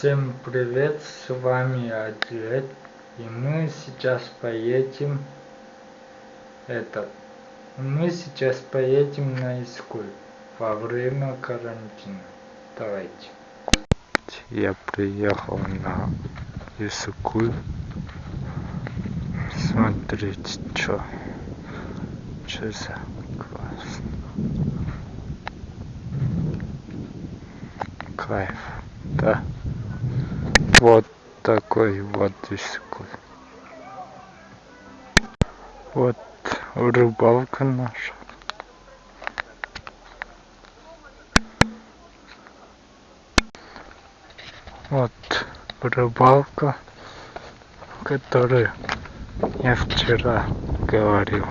Всем привет, с вами Адлет, и мы сейчас поедем, это, мы сейчас поедем на Искуль во время карантина. Давайте. Я приехал на Искуль. Смотрите, что, что за класс. Кайф, да? Вот такой вот искусство. Вот рыбалка наша. Вот рыбалка, которую я вчера говорил.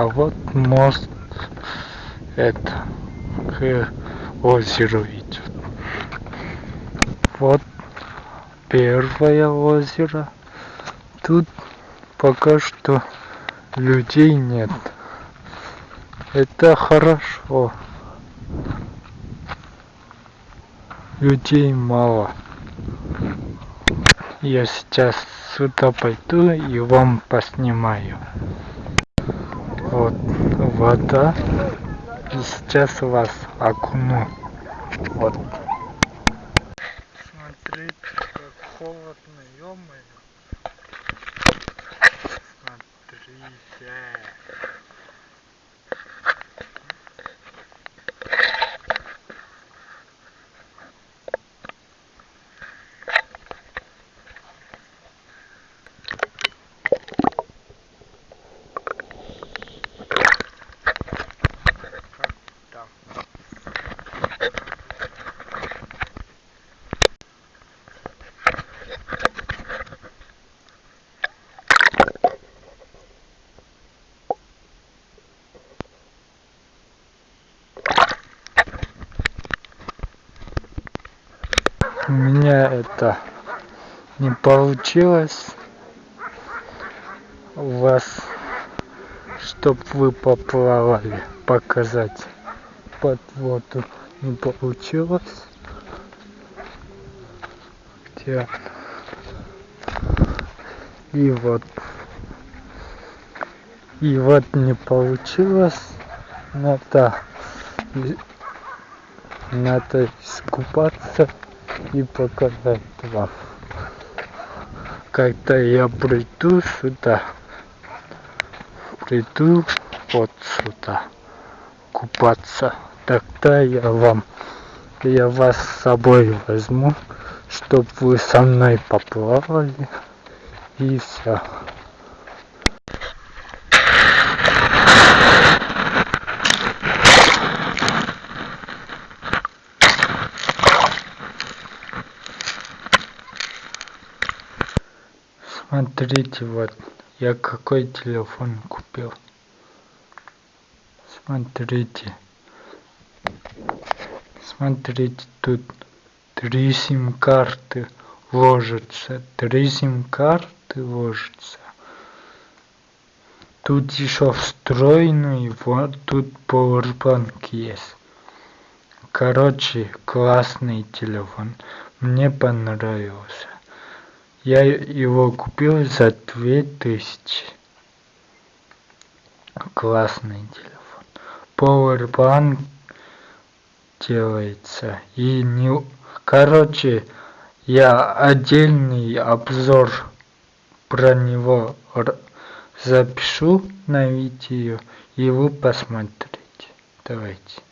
А вот мост это к озеру идет. Вот первое озеро. Тут пока что людей нет. Это хорошо. Людей мало. Я сейчас сюда пойду и вам поснимаю вот вода. И сейчас вас окуну. Вот. Смотрите как холодно ё смотрите у меня это не получилось. У вас чтоб вы поплавали показать под воду не получилось. Где и вот. И вот не получилось. Надо надо искупаться и показать вам. Когда я приду сюда приду вот сюда купаться тогда я вам я вас с собой возьму чтоб вы со мной поплавали и все смотрите вот я какой телефон купил. Смотрите. Смотрите тут три сим карты ложится три сим карты ложится тут еще встроенный вот тут powerbank есть. Короче классный телефон мне понравился я его купил за две тысячи. Классный телефон. Powerbank делается. И не короче я отдельный обзор про него запишу на видео и вы посмотрите. Давайте